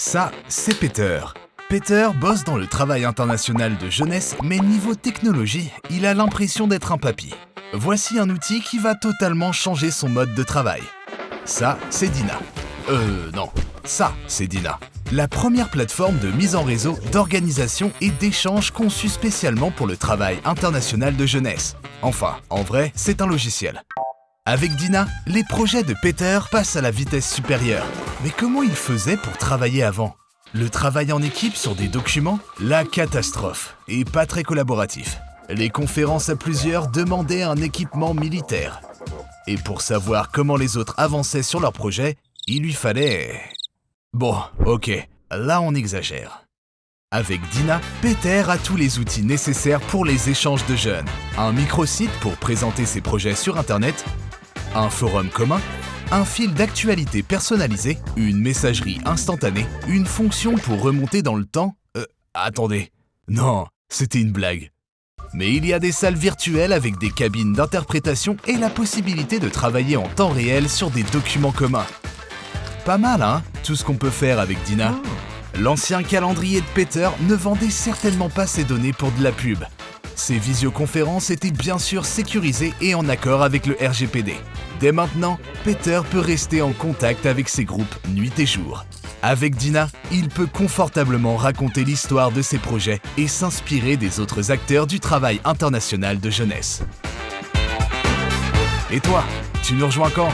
Ça, c'est Peter. Peter bosse dans le travail international de jeunesse, mais niveau technologie, il a l'impression d'être un papy. Voici un outil qui va totalement changer son mode de travail. Ça, c'est Dina. Euh, non. Ça, c'est Dina. La première plateforme de mise en réseau, d'organisation et d'échange conçue spécialement pour le travail international de jeunesse. Enfin, en vrai, c'est un logiciel. Avec Dina, les projets de Peter passent à la vitesse supérieure. Mais comment il faisait pour travailler avant? Le travail en équipe sur des documents? La catastrophe, et pas très collaboratif. Les conférences à plusieurs demandaient un équipement militaire. Et pour savoir comment les autres avançaient sur leur projet, il lui fallait... Bon, ok, là on exagère. Avec Dina, Peter a tous les outils nécessaires pour les échanges de jeunes. Un microsite pour présenter ses projets sur Internet, un forum commun, un fil d'actualité personnalisé, une messagerie instantanée, une fonction pour remonter dans le temps... Euh, attendez. Non, c'était une blague. Mais il y a des salles virtuelles avec des cabines d'interprétation et la possibilité de travailler en temps réel sur des documents communs. Pas mal, hein, tout ce qu'on peut faire avec Dina. L'ancien calendrier de Peter ne vendait certainement pas ses données pour de la pub. Ces visioconférences étaient bien sûr sécurisées et en accord avec le RGPD. Dès maintenant, Peter peut rester en contact avec ses groupes nuit et jour. Avec Dina, il peut confortablement raconter l'histoire de ses projets et s'inspirer des autres acteurs du travail international de jeunesse. Et toi, tu nous rejoins quand?